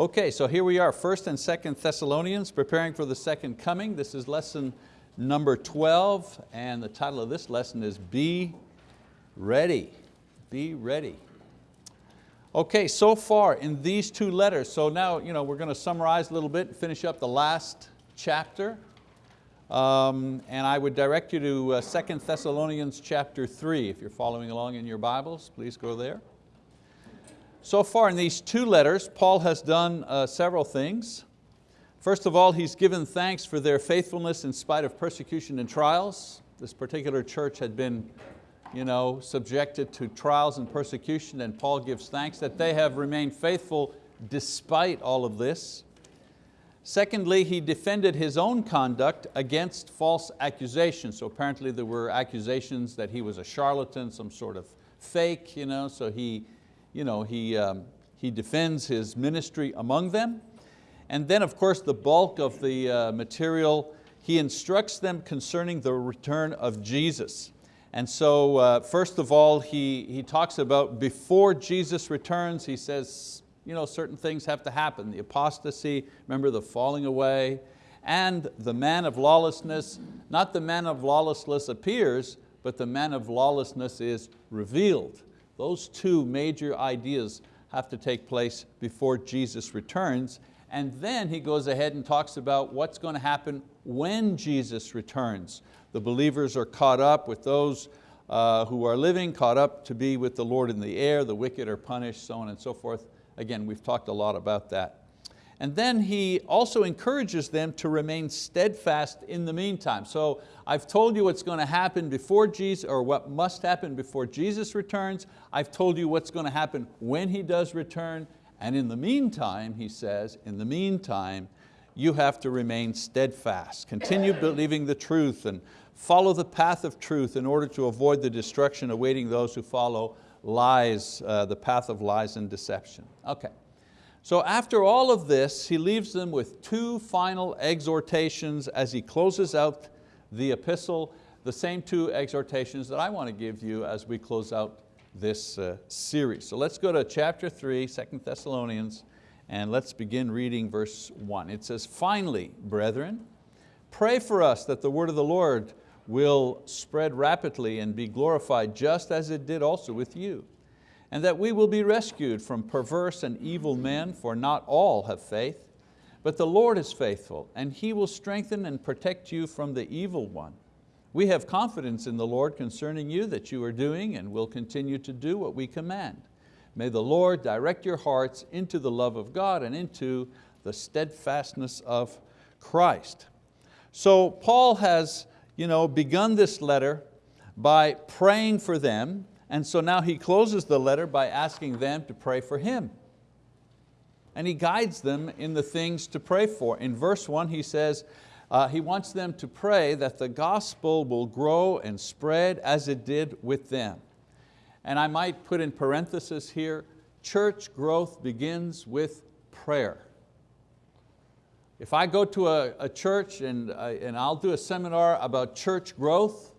Okay, so here we are, First and Second Thessalonians, preparing for the second coming. This is lesson number 12, and the title of this lesson is Be Ready. Be ready. Okay, so far in these two letters, so now you know, we're going to summarize a little bit and finish up the last chapter. Um, and I would direct you to uh, 2 Thessalonians chapter 3. If you're following along in your Bibles, please go there. So far in these two letters, Paul has done uh, several things. First of all, he's given thanks for their faithfulness in spite of persecution and trials. This particular church had been you know, subjected to trials and persecution and Paul gives thanks that they have remained faithful despite all of this. Secondly, he defended his own conduct against false accusations. So apparently there were accusations that he was a charlatan, some sort of fake, you know, so he, you know, he, um, he defends his ministry among them. And then of course the bulk of the uh, material, he instructs them concerning the return of Jesus. And so uh, first of all, he, he talks about before Jesus returns, he says you know, certain things have to happen. The apostasy, remember the falling away, and the man of lawlessness, not the man of lawlessness appears, but the man of lawlessness is revealed. Those two major ideas have to take place before Jesus returns. And then he goes ahead and talks about what's going to happen when Jesus returns. The believers are caught up with those uh, who are living, caught up to be with the Lord in the air, the wicked are punished, so on and so forth. Again, we've talked a lot about that. And then he also encourages them to remain steadfast in the meantime. So I've told you what's going to happen before Jesus, or what must happen before Jesus returns. I've told you what's going to happen when He does return. And in the meantime, he says, in the meantime, you have to remain steadfast. Continue believing the truth and follow the path of truth in order to avoid the destruction awaiting those who follow lies, uh, the path of lies and deception. Okay. So after all of this, he leaves them with two final exhortations as he closes out the epistle, the same two exhortations that I want to give you as we close out this uh, series. So let's go to chapter 3, 2 Thessalonians, and let's begin reading verse 1. It says, Finally, brethren, pray for us that the word of the Lord will spread rapidly and be glorified just as it did also with you and that we will be rescued from perverse and evil men, for not all have faith. But the Lord is faithful, and He will strengthen and protect you from the evil one. We have confidence in the Lord concerning you that you are doing and will continue to do what we command. May the Lord direct your hearts into the love of God and into the steadfastness of Christ. So Paul has you know, begun this letter by praying for them and so now he closes the letter by asking them to pray for him. And he guides them in the things to pray for. In verse one he says, uh, he wants them to pray that the gospel will grow and spread as it did with them. And I might put in parenthesis here, church growth begins with prayer. If I go to a, a church and, uh, and I'll do a seminar about church growth,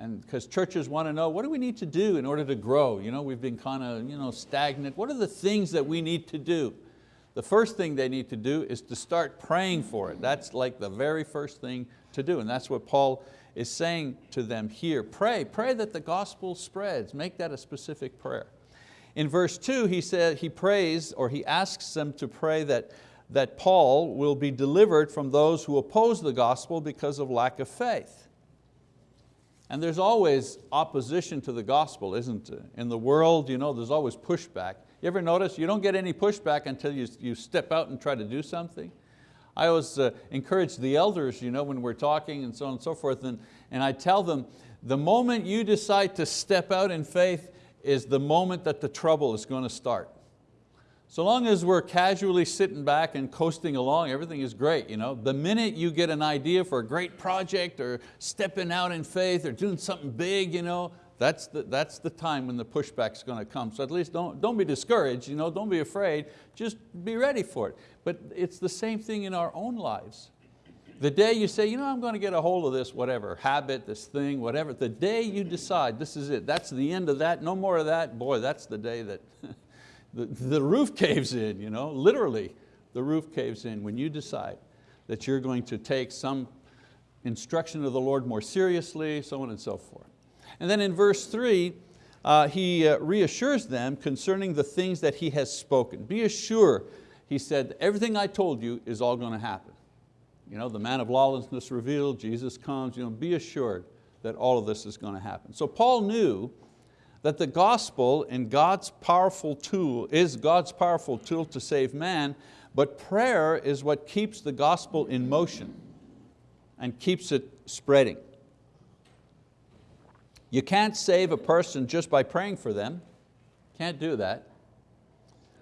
and because churches want to know, what do we need to do in order to grow? You know, we've been kind of you know, stagnant. What are the things that we need to do? The first thing they need to do is to start praying for it. That's like the very first thing to do. And that's what Paul is saying to them here. Pray, pray that the gospel spreads. Make that a specific prayer. In verse two, he said, he prays, or he asks them to pray that, that Paul will be delivered from those who oppose the gospel because of lack of faith. And there's always opposition to the gospel, isn't it? In the world, you know, there's always pushback. You ever notice you don't get any pushback until you, you step out and try to do something? I always uh, encourage the elders you know, when we're talking and so on and so forth, and, and I tell them, the moment you decide to step out in faith is the moment that the trouble is going to start. So long as we're casually sitting back and coasting along, everything is great. You know? The minute you get an idea for a great project or stepping out in faith or doing something big, you know, that's the, that's the time when the pushback's going to come. So at least don't, don't be discouraged, you know, don't be afraid, just be ready for it. But it's the same thing in our own lives. The day you say, you know, I'm going to get a hold of this, whatever, habit, this thing, whatever, the day you decide this is it, that's the end of that, no more of that, boy, that's the day that the, the roof caves in, you know, literally. the roof caves in, when you decide that you're going to take some instruction of the Lord more seriously, so on and so forth. And then in verse three, uh, he uh, reassures them concerning the things that he has spoken. Be assured, he said, everything I told you is all going to happen. You know, the man of lawlessness revealed, Jesus comes, you know, be assured that all of this is going to happen. So Paul knew that the gospel in God's powerful tool is God's powerful tool to save man, but prayer is what keeps the gospel in motion and keeps it spreading. You can't save a person just by praying for them. Can't do that.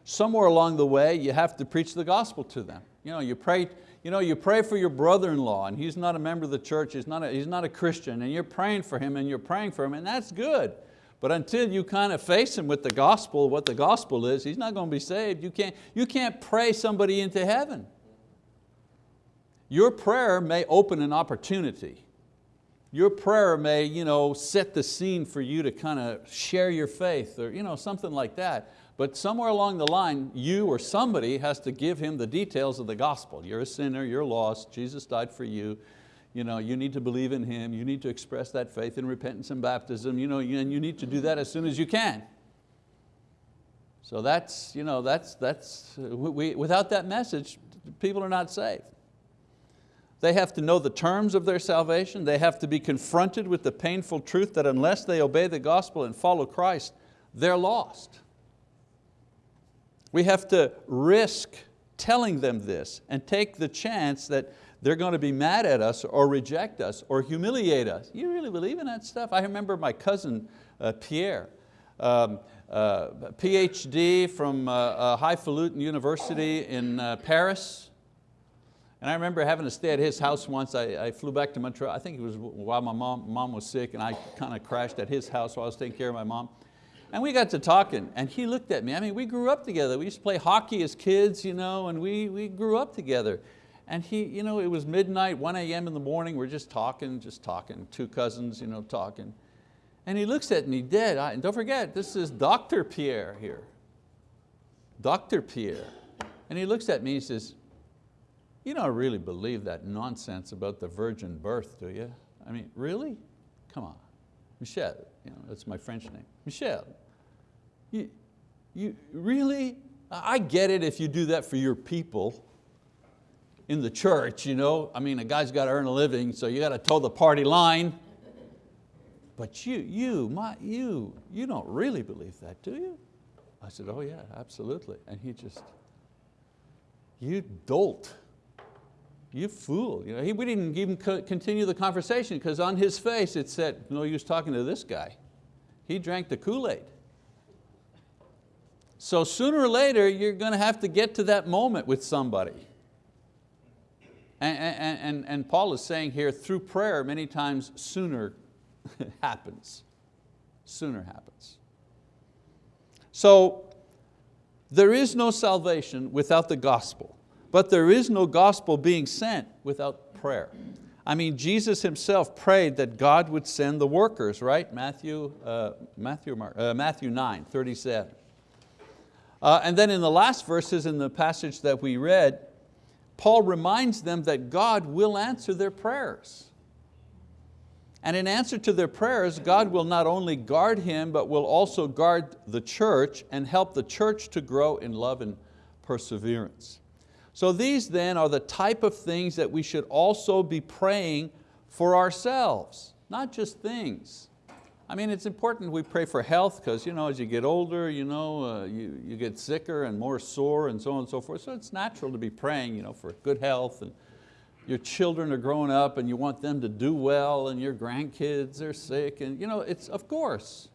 Somewhere along the way, you have to preach the gospel to them. You, know, you, pray, you, know, you pray for your brother-in-law and he's not a member of the church, he's not, a, he's not a Christian, and you're praying for him and you're praying for him, and that's good. But until you kind of face him with the gospel, what the gospel is, he's not going to be saved. You can't, you can't pray somebody into heaven. Your prayer may open an opportunity. Your prayer may you know, set the scene for you to kind of share your faith or you know, something like that. But somewhere along the line, you or somebody has to give him the details of the gospel. You're a sinner, you're lost, Jesus died for you. You, know, you need to believe in Him, you need to express that faith in repentance and baptism, you know, and you need to do that as soon as you can. So that's, you know, that's, that's we, without that message, people are not saved. They have to know the terms of their salvation. They have to be confronted with the painful truth that unless they obey the gospel and follow Christ, they're lost. We have to risk telling them this and take the chance that they're going to be mad at us or reject us or humiliate us. You really believe in that stuff? I remember my cousin uh, Pierre, um, uh, PhD from uh, uh, Highfalutin University in uh, Paris. And I remember having to stay at his house once. I, I, flew back to Montreal. I think it was while my mom, mom was sick and I kind of crashed at his house while I was taking care of my mom. And we got to talking and he looked at me. I mean, we grew up together. We used to play hockey as kids, you know, and we, we grew up together. And he, you know, it was midnight, 1 a.m. in the morning, we're just talking, just talking, two cousins you know, talking. And he looks at me dead, I, and don't forget, this is Dr. Pierre here. Dr. Pierre. And he looks at me and he says, you don't really believe that nonsense about the virgin birth, do you? I mean, really? Come on. Michel, you know, that's my French name. Michel, you, you really? I get it if you do that for your people in the church, you know. I mean, a guy's got to earn a living, so you got to toe the party line. But you, you, my, you, you don't really believe that, do you? I said, oh yeah, absolutely. And he just, you dolt you fool. You know, he, we didn't even continue the conversation because on his face it said, no use talking to this guy. He drank the Kool-Aid. So sooner or later you're going to have to get to that moment with somebody. And, and, and, Paul is saying here, through prayer many times sooner happens. Sooner happens. So there is no salvation without the gospel. But there is no gospel being sent without prayer. I mean, Jesus himself prayed that God would send the workers, right? Matthew, uh, Matthew, uh, Matthew 9, 37. Uh, and then in the last verses in the passage that we read, Paul reminds them that God will answer their prayers. And in answer to their prayers, God will not only guard him, but will also guard the church and help the church to grow in love and perseverance. So these then are the type of things that we should also be praying for ourselves, not just things. I mean, it's important we pray for health because you know, as you get older, you, know, uh, you, you get sicker and more sore and so on and so forth. So it's natural to be praying you know, for good health and your children are growing up and you want them to do well and your grandkids are sick and you know, it's of course.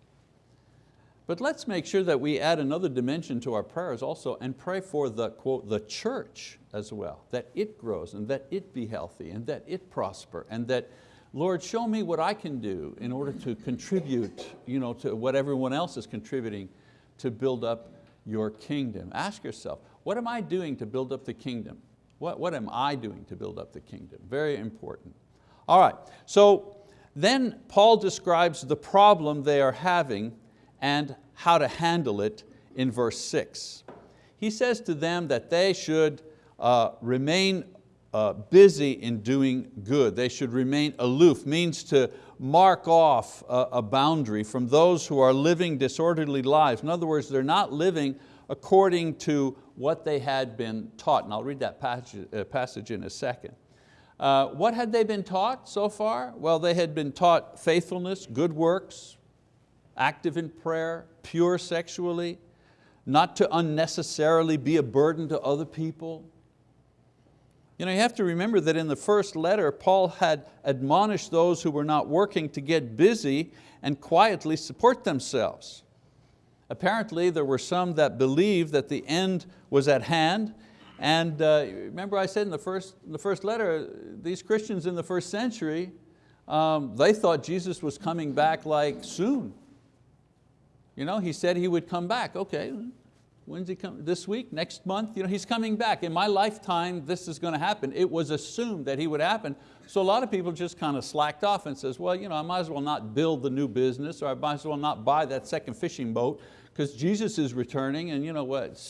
But let's make sure that we add another dimension to our prayers also and pray for the, quote, the church as well, that it grows and that it be healthy and that it prosper and that, Lord, show me what I can do in order to contribute you know, to what everyone else is contributing to build up your kingdom. Ask yourself, what am I doing to build up the kingdom? What, what am I doing to build up the kingdom? Very important. All right, so then Paul describes the problem they are having and how to handle it in verse six. He says to them that they should uh, remain uh, busy in doing good. They should remain aloof, means to mark off a, a boundary from those who are living disorderly lives. In other words, they're not living according to what they had been taught. And I'll read that passage, uh, passage in a second. Uh, what had they been taught so far? Well, they had been taught faithfulness, good works, active in prayer, pure sexually, not to unnecessarily be a burden to other people. You know, you have to remember that in the first letter, Paul had admonished those who were not working to get busy and quietly support themselves. Apparently there were some that believed that the end was at hand and uh, remember I said in the, first, in the first letter, these Christians in the first century, um, they thought Jesus was coming back like soon. You know, he said he would come back. Okay, when's he coming? This week, next month? You know, he's coming back. In my lifetime, this is going to happen. It was assumed that he would happen. So a lot of people just kind of slacked off and says, well, you know, I might as well not build the new business or I might as well not buy that second fishing boat because Jesus is returning and you know what,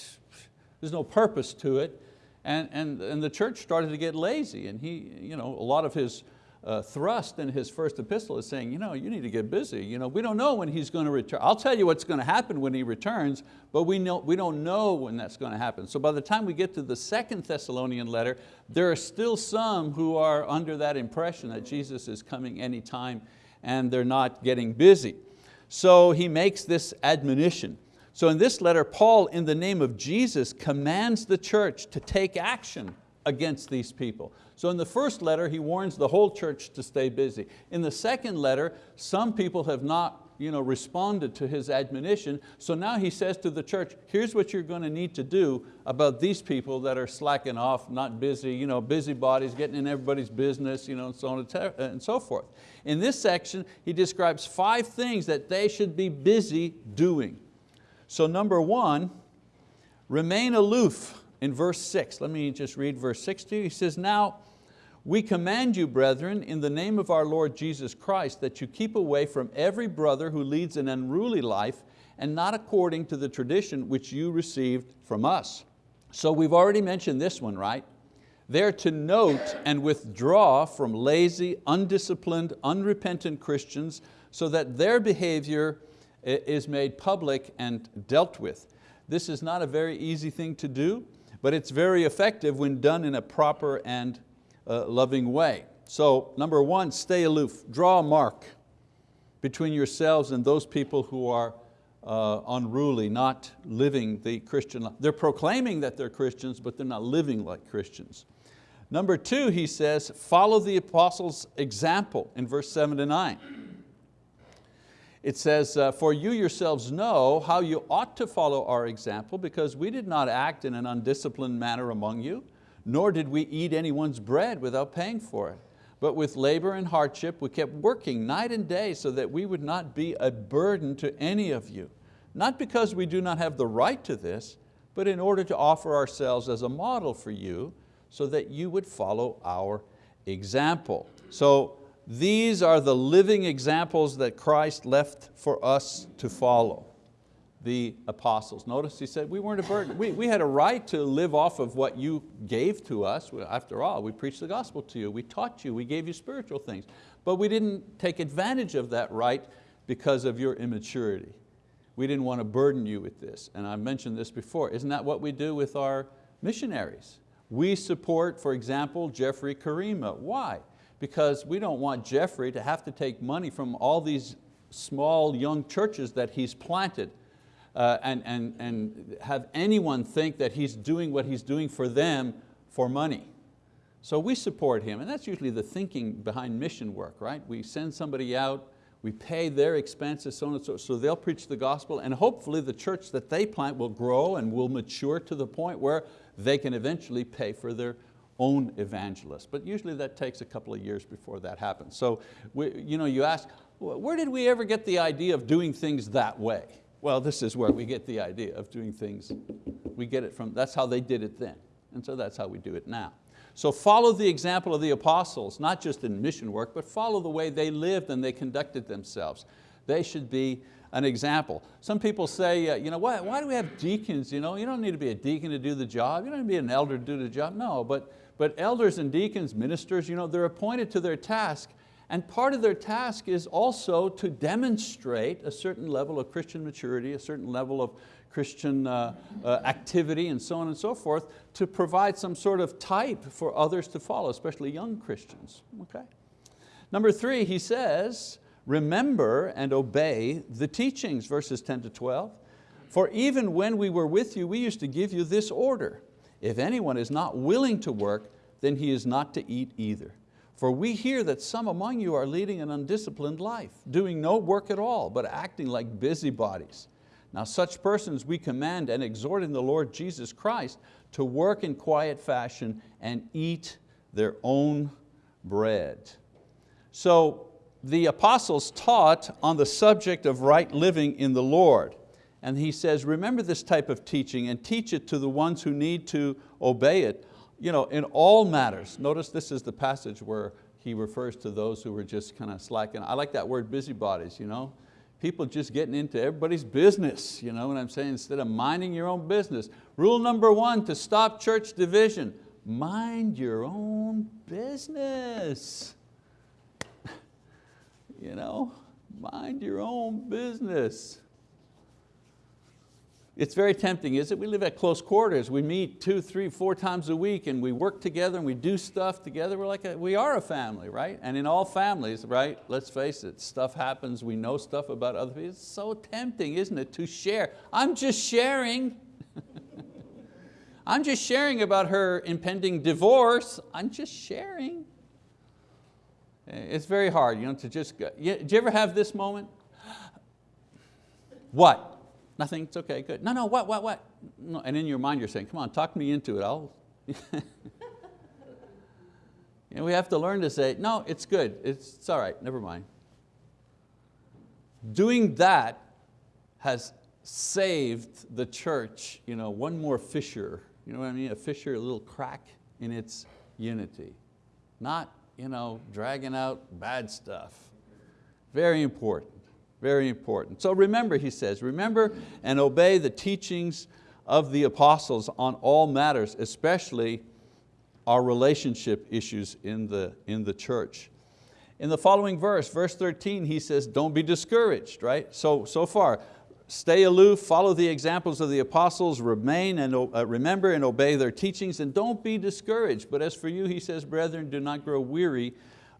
there's no purpose to it. And, and, and the church started to get lazy and he, you know, a lot of his uh, thrust in his first epistle is saying, you know, you need to get busy. You know, we don't know when he's going to return. I'll tell you what's going to happen when he returns, but we, know, we don't know when that's going to happen. So by the time we get to the second Thessalonian letter, there are still some who are under that impression that Jesus is coming anytime and they're not getting busy. So he makes this admonition. So in this letter, Paul, in the name of Jesus, commands the church to take action against these people. So in the first letter, he warns the whole church to stay busy. In the second letter, some people have not you know, responded to his admonition, so now he says to the church, here's what you're going to need to do about these people that are slacking off, not busy, you know, busybodies, getting in everybody's business, you know, and so on and so forth. In this section, he describes five things that they should be busy doing. So number one, remain aloof in verse six. Let me just read verse six to you. He says, now we command you, brethren, in the name of our Lord Jesus Christ, that you keep away from every brother who leads an unruly life and not according to the tradition which you received from us. So we've already mentioned this one, right? They're to note and withdraw from lazy, undisciplined, unrepentant Christians so that their behavior is made public and dealt with. This is not a very easy thing to do, but it's very effective when done in a proper and uh, loving way. So number one, stay aloof. Draw a mark between yourselves and those people who are uh, unruly, not living the Christian life. They're proclaiming that they're Christians, but they're not living like Christians. Number two, he says, follow the apostles' example in verse seven to nine. It says, uh, for you yourselves know how you ought to follow our example because we did not act in an undisciplined manner among you, nor did we eat anyone's bread without paying for it. But with labor and hardship we kept working night and day so that we would not be a burden to any of you. Not because we do not have the right to this, but in order to offer ourselves as a model for you so that you would follow our example. So these are the living examples that Christ left for us to follow, the apostles. Notice he said we weren't a burden. We, we had a right to live off of what you gave to us. After all, we preached the gospel to you, we taught you, we gave you spiritual things. But we didn't take advantage of that right because of your immaturity. We didn't want to burden you with this. And I mentioned this before. Isn't that what we do with our missionaries? We support, for example, Jeffrey Karima. Why? Because we don't want Jeffrey to have to take money from all these small young churches that he's planted uh, and, and, and have anyone think that he's doing what he's doing for them for money. So we support him, and that's usually the thinking behind mission work, right? We send somebody out, we pay their expenses, so on and so, so they'll preach the gospel, and hopefully the church that they plant will grow and will mature to the point where they can eventually pay for their own evangelist. But usually that takes a couple of years before that happens. So we, you, know, you ask, where did we ever get the idea of doing things that way? Well, this is where we get the idea of doing things. We get it from, that's how they did it then. And so that's how we do it now. So follow the example of the apostles, not just in mission work, but follow the way they lived and they conducted themselves. They should be an example. Some people say, uh, you know, why, why do we have deacons? You, know, you don't need to be a deacon to do the job. You don't need to be an elder to do the job. No, but, but elders and deacons, ministers, you know, they're appointed to their task and part of their task is also to demonstrate a certain level of Christian maturity, a certain level of Christian uh, uh, activity and so on and so forth to provide some sort of type for others to follow, especially young Christians. Okay. Number three, he says, remember and obey the teachings, verses 10 to 12. For even when we were with you, we used to give you this order. If anyone is not willing to work, then he is not to eat either. For we hear that some among you are leading an undisciplined life, doing no work at all, but acting like busybodies. Now such persons we command and exhort in the Lord Jesus Christ to work in quiet fashion and eat their own bread. So the apostles taught on the subject of right living in the Lord. And he says, remember this type of teaching and teach it to the ones who need to obey it you know, in all matters. Notice this is the passage where he refers to those who were just kind of slacking. I like that word busybodies. You know? People just getting into everybody's business, you know what I'm saying, instead of minding your own business. Rule number one to stop church division, mind your own business. you know, mind your own business. It's very tempting, is it? We live at close quarters. We meet two, three, four times a week and we work together and we do stuff together. We're like a, we are a family, right? And in all families, right, let's face it, stuff happens, we know stuff about other people. It's so tempting, isn't it, to share. I'm just sharing. I'm just sharing about her impending divorce. I'm just sharing. It's very hard you know, to just, go. do you ever have this moment? What? Nothing, it's okay, good. No, no, what, what, what? No. And in your mind you're saying, come on, talk me into it. I'll. know, we have to learn to say, no, it's good, it's, it's all right, never mind. Doing that has saved the church you know, one more fissure, you know what I mean? A fissure, a little crack in its unity. Not you know, dragging out bad stuff. Very important. Very important. So remember, he says, remember and obey the teachings of the apostles on all matters, especially our relationship issues in the, in the church. In the following verse, verse 13, he says, don't be discouraged, right? So, so far, stay aloof, follow the examples of the apostles, remain and uh, remember and obey their teachings, and don't be discouraged. But as for you, he says, brethren, do not grow weary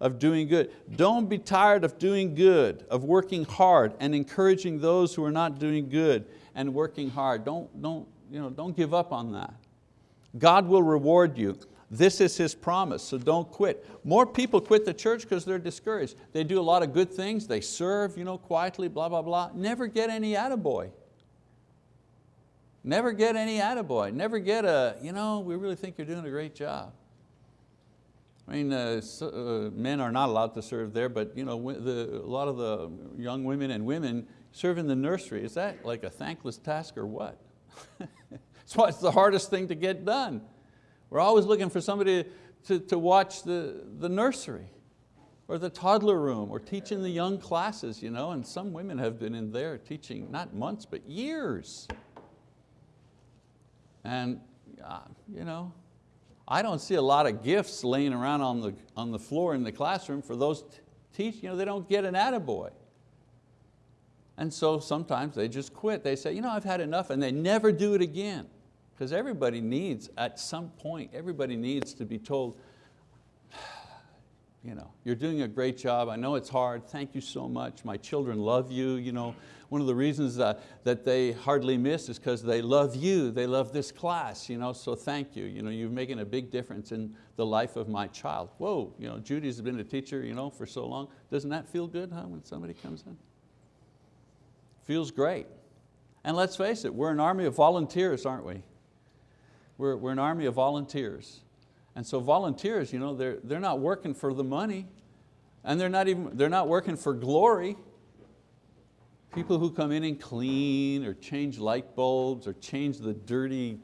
of doing good. Don't be tired of doing good, of working hard and encouraging those who are not doing good and working hard. Don't, don't, you know, don't give up on that. God will reward you. This is His promise, so don't quit. More people quit the church because they're discouraged. They do a lot of good things, they serve you know, quietly, blah, blah, blah. Never get any attaboy. Never get any attaboy. Never get a, you know, we really think you're doing a great job. I mean, uh, so, uh, men are not allowed to serve there, but you know, the, a lot of the young women and women serve in the nursery. Is that like a thankless task or what? That's why it's the hardest thing to get done. We're always looking for somebody to, to watch the, the nursery or the toddler room or teaching the young classes, you know, and some women have been in there teaching not months, but years. And uh, you know, I don't see a lot of gifts laying around on the, on the floor in the classroom for those teach, you know, they don't get an attaboy. And so sometimes they just quit. They say, you know, I've had enough and they never do it again. Because everybody needs, at some point, everybody needs to be told, you know, you're doing a great job. I know it's hard. Thank you so much. My children love you. You know, one of the reasons that, that they hardly miss is because they love you. They love this class. You know, so thank you. You know, you're making a big difference in the life of my child. Whoa, you know, Judy's been a teacher you know, for so long. Doesn't that feel good huh, when somebody comes in? Feels great. And let's face it, we're an army of volunteers, aren't we? We're, we're an army of volunteers. And so volunteers, you know, they're, they're not working for the money and they're not, even, they're not working for glory. People who come in and clean or change light bulbs or change the dirty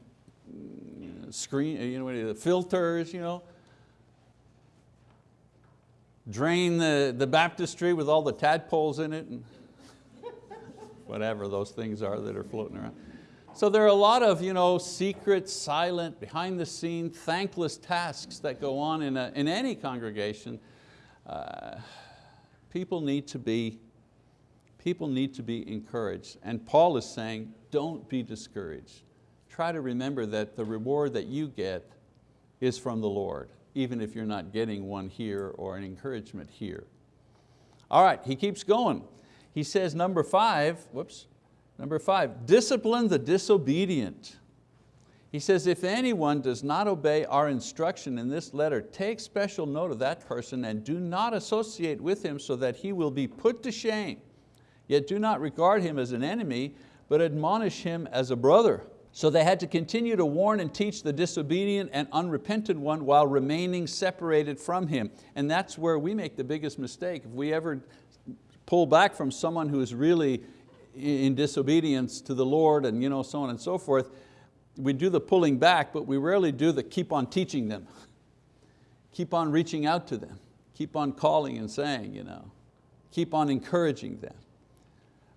mm, screen, you know, the filters, you know. Drain the, the baptistry with all the tadpoles in it. And whatever those things are that are floating around. So there are a lot of you know, secret, silent, behind the scene, thankless tasks that go on in, a, in any congregation. Uh, people, need to be, people need to be encouraged. And Paul is saying, don't be discouraged. Try to remember that the reward that you get is from the Lord, even if you're not getting one here or an encouragement here. All right, he keeps going. He says number five, whoops, Number five, discipline the disobedient. He says, if anyone does not obey our instruction in this letter, take special note of that person and do not associate with him so that he will be put to shame. Yet do not regard him as an enemy, but admonish him as a brother. So they had to continue to warn and teach the disobedient and unrepentant one while remaining separated from him. And that's where we make the biggest mistake. If we ever pull back from someone who is really in disobedience to the Lord and you know, so on and so forth, we do the pulling back, but we rarely do the keep on teaching them. keep on reaching out to them. Keep on calling and saying, you know. keep on encouraging them.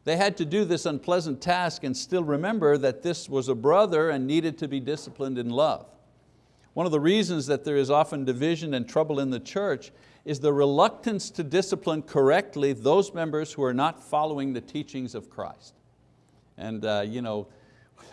They had to do this unpleasant task and still remember that this was a brother and needed to be disciplined in love. One of the reasons that there is often division and trouble in the church is the reluctance to discipline correctly those members who are not following the teachings of Christ. And uh, you know,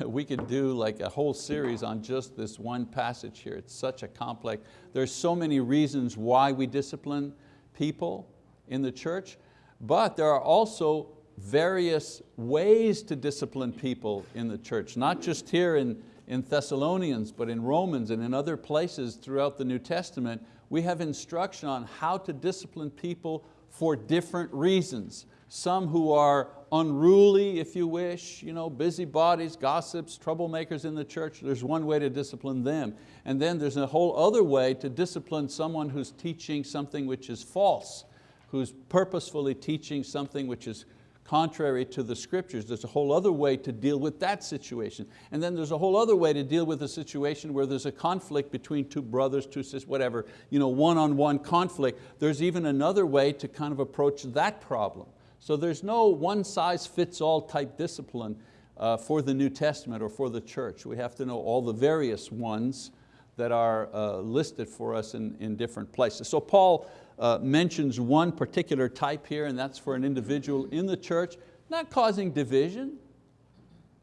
we could do like a whole series on just this one passage here. It's such a complex, there's so many reasons why we discipline people in the church, but there are also various ways to discipline people in the church, not just here in, in Thessalonians, but in Romans and in other places throughout the New Testament we have instruction on how to discipline people for different reasons. Some who are unruly, if you wish, you know, busybodies, gossips, troublemakers in the church, there's one way to discipline them. And then there's a whole other way to discipline someone who's teaching something which is false, who's purposefully teaching something which is contrary to the scriptures. There's a whole other way to deal with that situation. And then there's a whole other way to deal with a situation where there's a conflict between two brothers, two sisters, whatever, you know, one-on-one -on -one conflict. There's even another way to kind of approach that problem. So there's no one size fits all type discipline uh, for the New Testament or for the church. We have to know all the various ones that are uh, listed for us in, in different places. So Paul uh, mentions one particular type here and that's for an individual in the church, not causing division,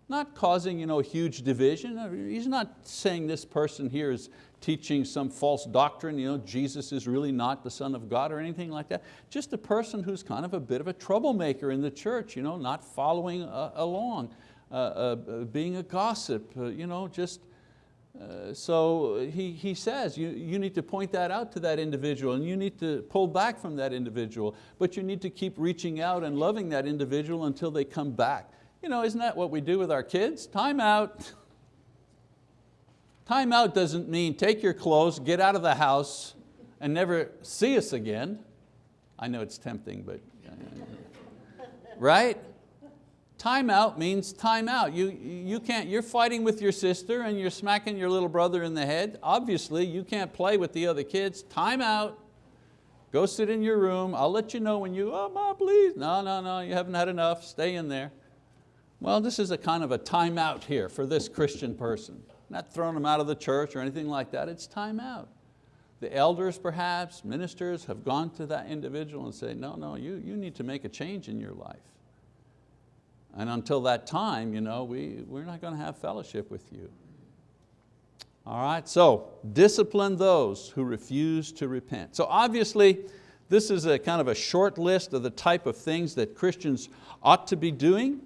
not causing you know, huge division. He's not saying this person here is teaching some false doctrine, you know, Jesus is really not the Son of God or anything like that. Just a person who's kind of a bit of a troublemaker in the church, you know, not following uh, along, uh, uh, being a gossip, uh, you know, just uh, so he, he says you, you need to point that out to that individual and you need to pull back from that individual, but you need to keep reaching out and loving that individual until they come back. You know, isn't that what we do with our kids? Time out. Time out doesn't mean take your clothes, get out of the house, and never see us again. I know it's tempting, but, uh, right? Time out means time out. You, you can't, you're fighting with your sister and you're smacking your little brother in the head. Obviously, you can't play with the other kids. Time out. Go sit in your room. I'll let you know when you, oh, mom, please. No, no, no, you haven't had enough. Stay in there. Well, this is a kind of a time out here for this Christian person. Not throwing them out of the church or anything like that. It's time out. The elders perhaps, ministers have gone to that individual and say, no, no, you, you need to make a change in your life. And until that time, you know, we, we're not going to have fellowship with you. All right, so discipline those who refuse to repent. So obviously, this is a kind of a short list of the type of things that Christians ought to be doing.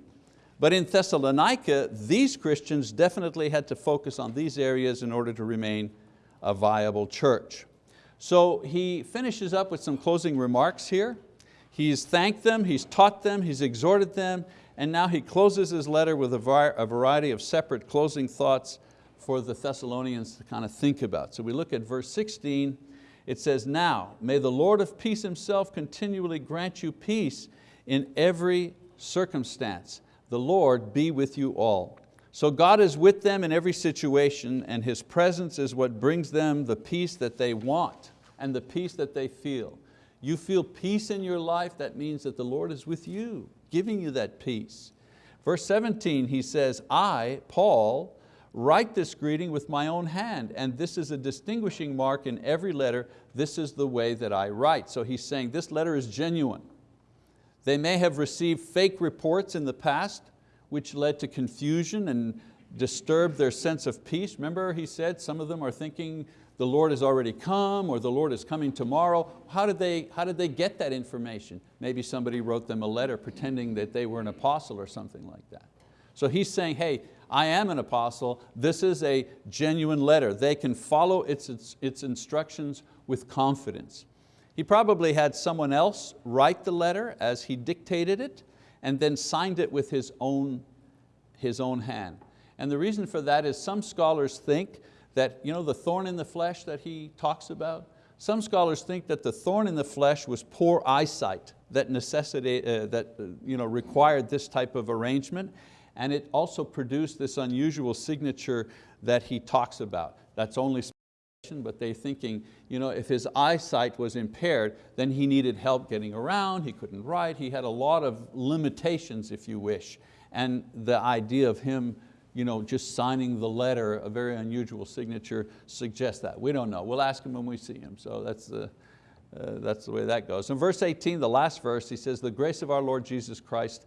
But in Thessalonica, these Christians definitely had to focus on these areas in order to remain a viable church. So he finishes up with some closing remarks here. He's thanked them, he's taught them, he's exhorted them, and now he closes his letter with a variety of separate closing thoughts for the Thessalonians to kind of think about. So we look at verse 16, it says, now may the Lord of peace himself continually grant you peace in every circumstance. The Lord be with you all. So God is with them in every situation and His presence is what brings them the peace that they want and the peace that they feel. You feel peace in your life, that means that the Lord is with you giving you that peace. Verse 17, he says, I, Paul, write this greeting with my own hand, and this is a distinguishing mark in every letter. This is the way that I write. So he's saying this letter is genuine. They may have received fake reports in the past, which led to confusion and disturbed their sense of peace. Remember he said some of them are thinking the Lord has already come or the Lord is coming tomorrow. How did, they, how did they get that information? Maybe somebody wrote them a letter pretending that they were an apostle or something like that. So he's saying, hey, I am an apostle. This is a genuine letter. They can follow its, its, its instructions with confidence. He probably had someone else write the letter as he dictated it and then signed it with his own, his own hand. And the reason for that is some scholars think that you know, the thorn in the flesh that he talks about, some scholars think that the thorn in the flesh was poor eyesight that, necessitate, uh, that uh, you know, required this type of arrangement and it also produced this unusual signature that he talks about. That's only speculation, but they're thinking, you know, if his eyesight was impaired, then he needed help getting around, he couldn't write, he had a lot of limitations, if you wish. And the idea of him you know, just signing the letter, a very unusual signature, suggests that. We don't know, we'll ask him when we see him. So that's the, uh, that's the way that goes. In verse 18, the last verse, he says, the grace of our Lord Jesus Christ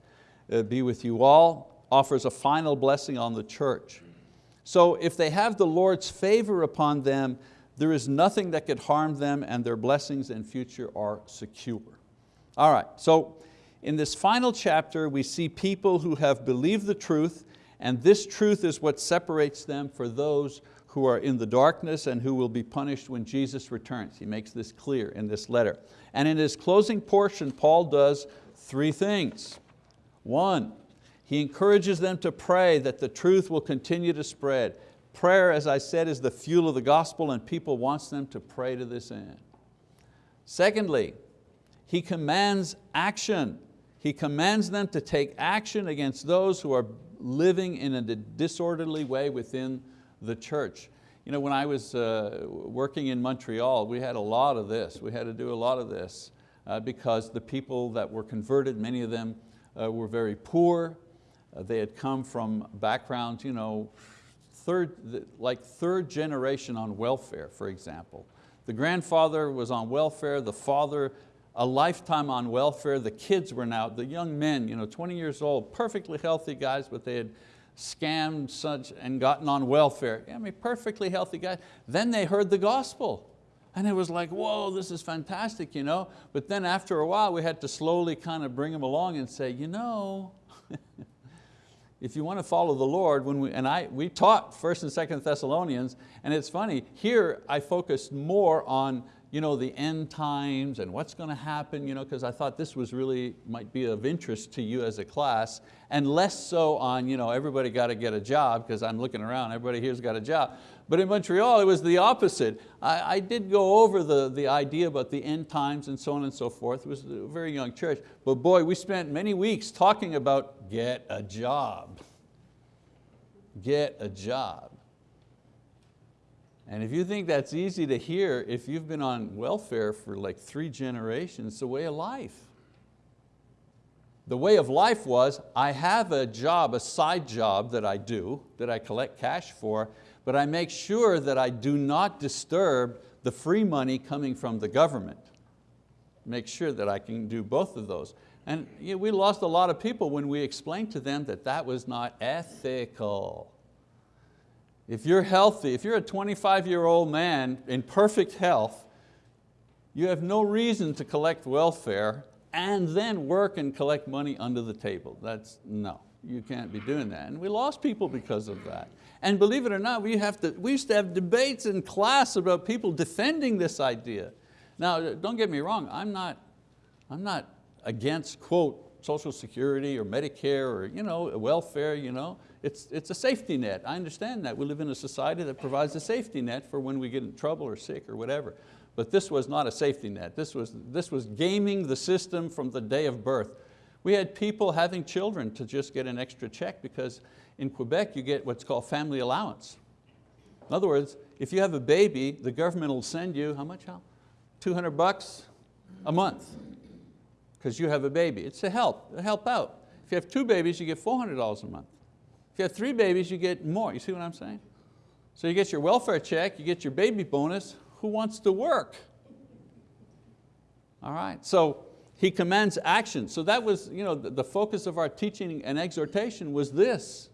uh, be with you all offers a final blessing on the church. So if they have the Lord's favor upon them, there is nothing that could harm them and their blessings in future are secure. All right, so in this final chapter we see people who have believed the truth and this truth is what separates them for those who are in the darkness and who will be punished when Jesus returns. He makes this clear in this letter. And in his closing portion, Paul does three things. One, he encourages them to pray that the truth will continue to spread. Prayer, as I said, is the fuel of the gospel and people wants them to pray to this end. Secondly, he commands action. He commands them to take action against those who are living in a disorderly way within the church. You know, when I was uh, working in Montreal, we had a lot of this. We had to do a lot of this uh, because the people that were converted, many of them uh, were very poor, uh, they had come from backgrounds, you know, third, like third generation on welfare, for example. The grandfather was on welfare, the father a lifetime on welfare, the kids were now, the young men, you know, 20 years old, perfectly healthy guys, but they had scammed such and gotten on welfare. I mean, perfectly healthy guys. Then they heard the gospel. And it was like, whoa, this is fantastic, you know? But then after a while, we had to slowly kind of bring them along and say, you know, if you want to follow the Lord, when we, and I, we taught 1st and 2nd Thessalonians, and it's funny, here I focused more on you know, the end times and what's going to happen, you know, because I thought this was really, might be of interest to you as a class, and less so on, you know, everybody got to get a job, because I'm looking around, everybody here's got a job. But in Montreal, it was the opposite. I, I, did go over the, the idea about the end times and so on and so forth. It was a very young church. But boy, we spent many weeks talking about get a job. Get a job. And if you think that's easy to hear, if you've been on welfare for like three generations, it's a way of life. The way of life was, I have a job, a side job that I do, that I collect cash for, but I make sure that I do not disturb the free money coming from the government. Make sure that I can do both of those. And you know, we lost a lot of people when we explained to them that that was not ethical. If you're healthy, if you're a 25 year old man in perfect health, you have no reason to collect welfare and then work and collect money under the table. That's, no, you can't be doing that. And we lost people because of that. And believe it or not, we, have to, we used to have debates in class about people defending this idea. Now, don't get me wrong, I'm not, I'm not against, quote, Social Security or Medicare or you know, welfare. You know. It's, it's a safety net. I understand that. We live in a society that provides a safety net for when we get in trouble or sick or whatever. But this was not a safety net. This was, this was gaming the system from the day of birth. We had people having children to just get an extra check because in Quebec you get what's called family allowance. In other words, if you have a baby, the government will send you, how much, Al? 200 bucks a month because you have a baby. It's to help, help out. If you have two babies, you get $400 a month. If you have three babies, you get more. You see what I'm saying? So you get your welfare check, you get your baby bonus. Who wants to work? All right, so he commands action. So that was you know, the focus of our teaching and exhortation was this.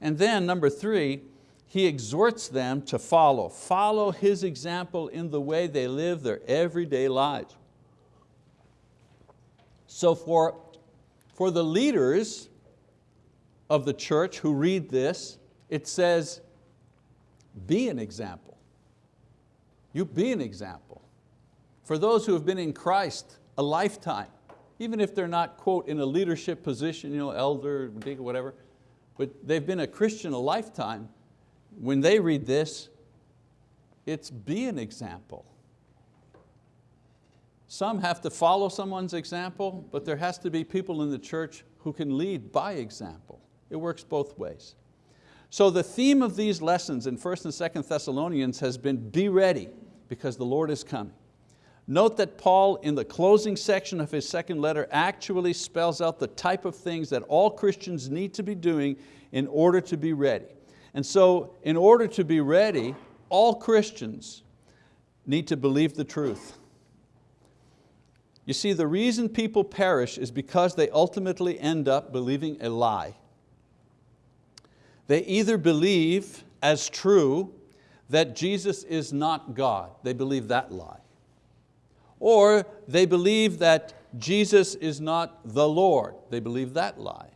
And then number three, he exhorts them to follow. Follow his example in the way they live their everyday lives. So for, for the leaders of the church who read this, it says, be an example. You be an example. For those who have been in Christ a lifetime, even if they're not, quote, in a leadership position, you know, elder, deacon, whatever, but they've been a Christian a lifetime, when they read this, it's be an example. Some have to follow someone's example, but there has to be people in the church who can lead by example. It works both ways. So the theme of these lessons in 1st and 2nd Thessalonians has been be ready because the Lord is coming. Note that Paul in the closing section of his second letter actually spells out the type of things that all Christians need to be doing in order to be ready. And so in order to be ready, all Christians need to believe the truth. You see, the reason people perish is because they ultimately end up believing a lie. They either believe as true that Jesus is not God, they believe that lie. Or they believe that Jesus is not the Lord, they believe that lie.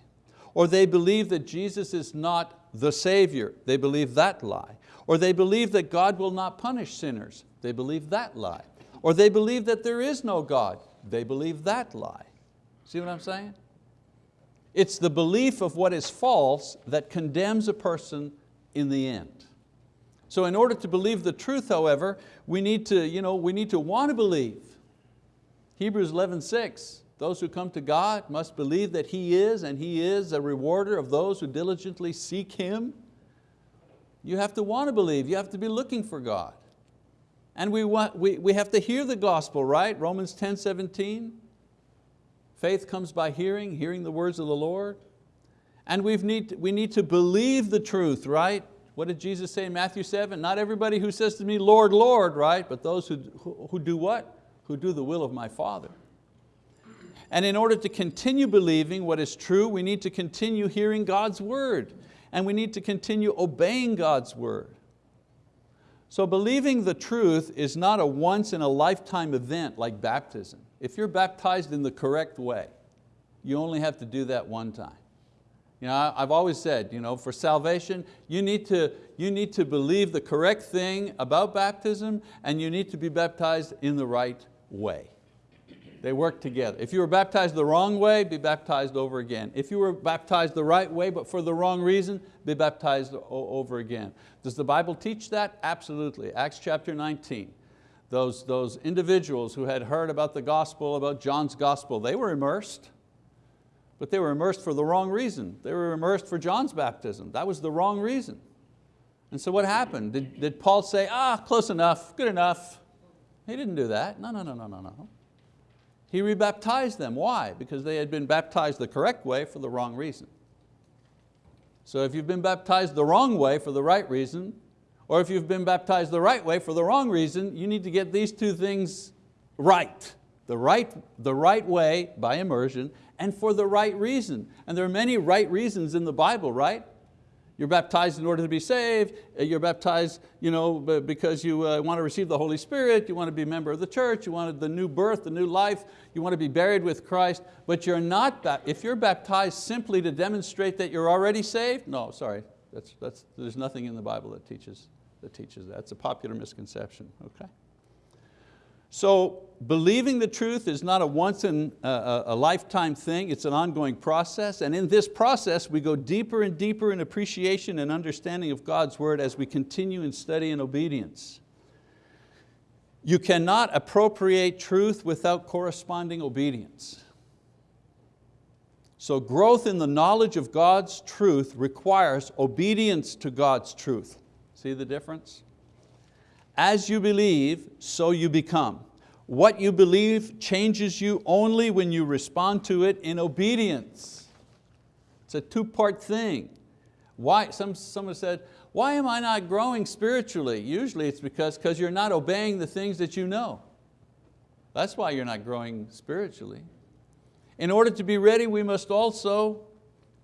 Or they believe that Jesus is not the Savior. They believe that lie. Or they believe that God will not punish sinners. They believe that lie. Or they believe that there is no God. They believe that lie. See what I'm saying? It's the belief of what is false that condemns a person in the end. So in order to believe the truth, however, we need to, you know, we need to want to believe. Hebrews 11, 6, those who come to God must believe that He is and He is a rewarder of those who diligently seek Him. You have to want to believe, you have to be looking for God. And we, want, we, we have to hear the gospel, right? Romans 10, 17. Faith comes by hearing, hearing the words of the Lord. And we need, we need to believe the truth, right? What did Jesus say in Matthew 7? Not everybody who says to me, Lord, Lord, right? But those who, who, who do what? Who do the will of my Father. And in order to continue believing what is true, we need to continue hearing God's word and we need to continue obeying God's word. So believing the truth is not a once in a lifetime event like baptism. If you're baptized in the correct way, you only have to do that one time. You know, I've always said, you know, for salvation, you need, to, you need to believe the correct thing about baptism and you need to be baptized in the right way. They work together. If you were baptized the wrong way, be baptized over again. If you were baptized the right way but for the wrong reason, be baptized over again. Does the Bible teach that? Absolutely. Acts chapter 19. Those, those individuals who had heard about the gospel, about John's gospel, they were immersed, but they were immersed for the wrong reason. They were immersed for John's baptism. That was the wrong reason. And so what happened? Did, did Paul say, ah, close enough, good enough? He didn't do that. No, no, no, no, no, no. He rebaptized them. Why? Because they had been baptized the correct way for the wrong reason. So if you've been baptized the wrong way for the right reason, or if you've been baptized the right way for the wrong reason, you need to get these two things right. The right, the right way by immersion and for the right reason. And there are many right reasons in the Bible, right? You're baptized in order to be saved. Uh, you're baptized you know, because you uh, want to receive the Holy Spirit. You want to be a member of the church. You want the new birth, the new life. You want to be buried with Christ. But you're not, if you're baptized simply to demonstrate that you're already saved, no, sorry. That's, that's, there's nothing in the Bible that teaches, that teaches that. It's a popular misconception, okay? So believing the truth is not a once in a, a, lifetime thing, it's an ongoing process. And in this process, we go deeper and deeper in appreciation and understanding of God's word as we continue in study and obedience. You cannot appropriate truth without corresponding obedience. So growth in the knowledge of God's truth requires obedience to God's truth. See the difference? As you believe, so you become. What you believe changes you only when you respond to it in obedience. It's a two-part thing. Why, some, someone said, why am I not growing spiritually? Usually it's because because you're not obeying the things that you know. That's why you're not growing spiritually. In order to be ready, we must also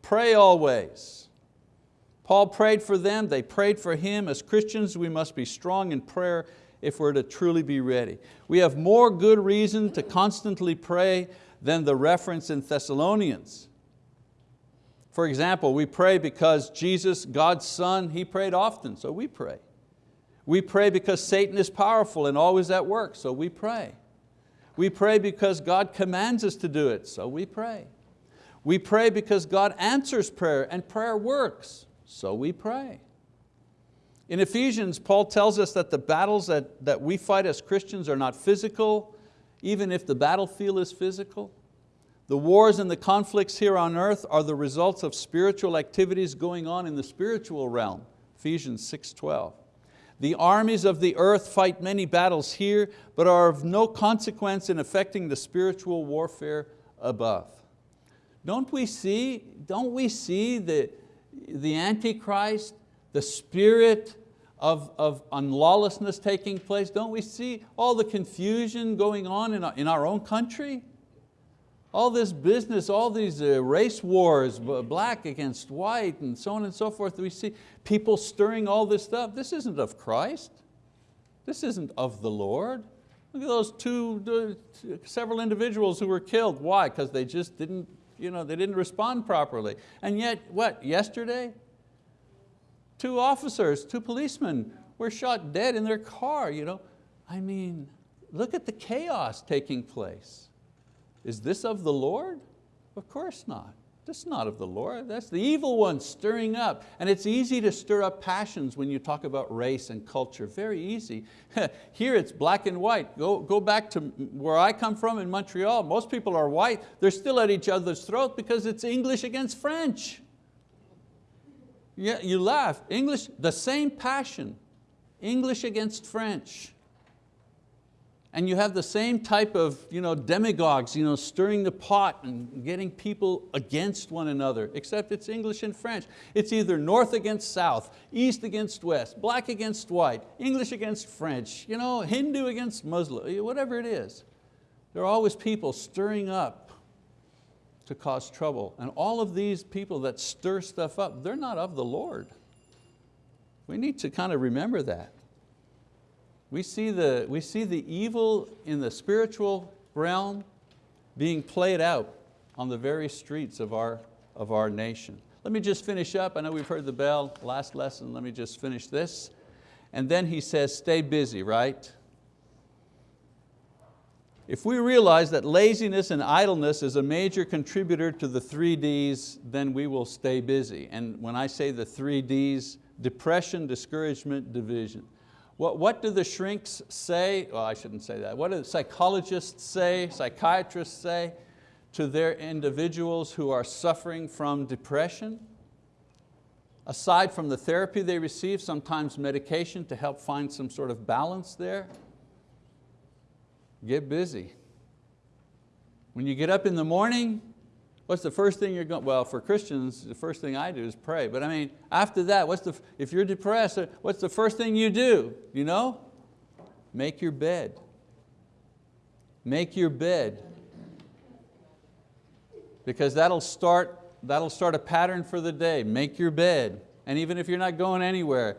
pray always. Paul prayed for them, they prayed for him. As Christians, we must be strong in prayer if we're to truly be ready. We have more good reason to constantly pray than the reference in Thessalonians. For example, we pray because Jesus, God's Son, He prayed often, so we pray. We pray because Satan is powerful and always at work, so we pray. We pray because God commands us to do it, so we pray. We pray because God answers prayer and prayer works, so we pray. In Ephesians, Paul tells us that the battles that, that we fight as Christians are not physical, even if the battlefield is physical. The wars and the conflicts here on earth are the results of spiritual activities going on in the spiritual realm, Ephesians 6.12. The armies of the earth fight many battles here, but are of no consequence in affecting the spiritual warfare above. Don't we see, don't we see the, the Antichrist the spirit of, of unlawlessness taking place? Don't we see all the confusion going on in our, in our own country? All this business, all these uh, race wars, black against white and so on and so forth. We see people stirring all this stuff. This isn't of Christ. This isn't of the Lord. Look at those two, several individuals who were killed. Why? Because they just didn't, you know, they didn't respond properly. And yet, what, yesterday? Two officers, two policemen were shot dead in their car. You know? I mean, look at the chaos taking place. Is this of the Lord? Of course not. This is not of the Lord, that's the evil one stirring up. And it's easy to stir up passions when you talk about race and culture, very easy. Here it's black and white. Go, go back to where I come from in Montreal, most people are white, they're still at each other's throat because it's English against French. Yeah, you laugh. English, the same passion. English against French. And you have the same type of you know, demagogues you know, stirring the pot and getting people against one another, except it's English and French. It's either north against south, east against west, black against white, English against French, you know, Hindu against Muslim, eh, whatever it is. There are always people stirring up to cause trouble. And all of these people that stir stuff up, they're not of the Lord. We need to kind of remember that. We see the, we see the evil in the spiritual realm being played out on the very streets of our, of our nation. Let me just finish up. I know we've heard the bell, last lesson. Let me just finish this. And then he says, stay busy, right? If we realize that laziness and idleness is a major contributor to the three Ds, then we will stay busy. And when I say the three Ds, depression, discouragement, division. What, what do the shrinks say? Well, I shouldn't say that. What do psychologists say, psychiatrists say to their individuals who are suffering from depression? Aside from the therapy they receive, sometimes medication to help find some sort of balance there, Get busy. When you get up in the morning, what's the first thing you're going, well for Christians, the first thing I do is pray. But I mean, after that, what's the, if you're depressed, uh, what's the first thing you do? You know? Make your bed. Make your bed. Because that'll start, that'll start a pattern for the day. Make your bed. And even if you're not going anywhere,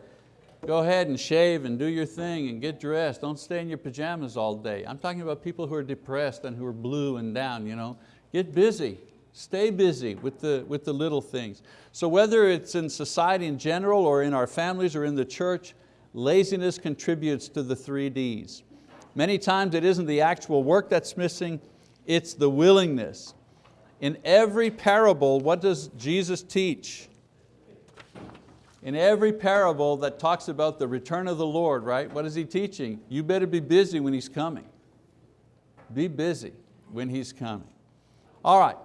Go ahead and shave and do your thing and get dressed. Don't stay in your pajamas all day. I'm talking about people who are depressed and who are blue and down. You know? Get busy, stay busy with the, with the little things. So whether it's in society in general or in our families or in the church, laziness contributes to the three Ds. Many times it isn't the actual work that's missing, it's the willingness. In every parable, what does Jesus teach? In every parable that talks about the return of the Lord, right, what is He teaching? You better be busy when He's coming. Be busy when He's coming. All right,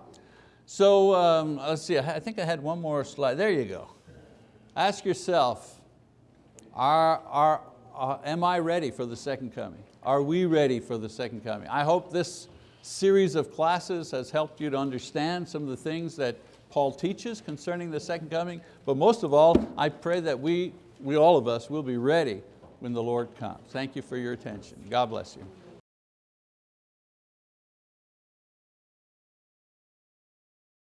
so um, let's see, I think I had one more slide. There you go. Ask yourself, are, are, uh, am I ready for the second coming? Are we ready for the second coming? I hope this series of classes has helped you to understand some of the things that Paul teaches concerning the second coming, but most of all, I pray that we, we all of us will be ready when the Lord comes. Thank you for your attention. God bless you.